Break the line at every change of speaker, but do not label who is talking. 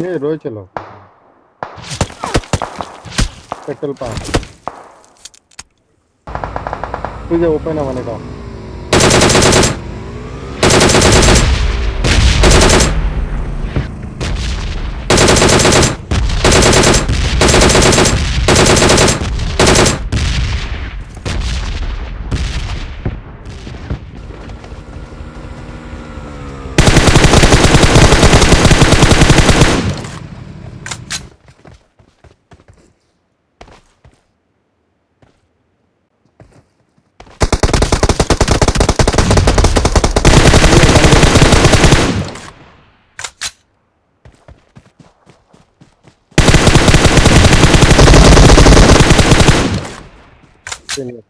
ये रोज चलो। Petrol pump तुझे ओपन है का। listening.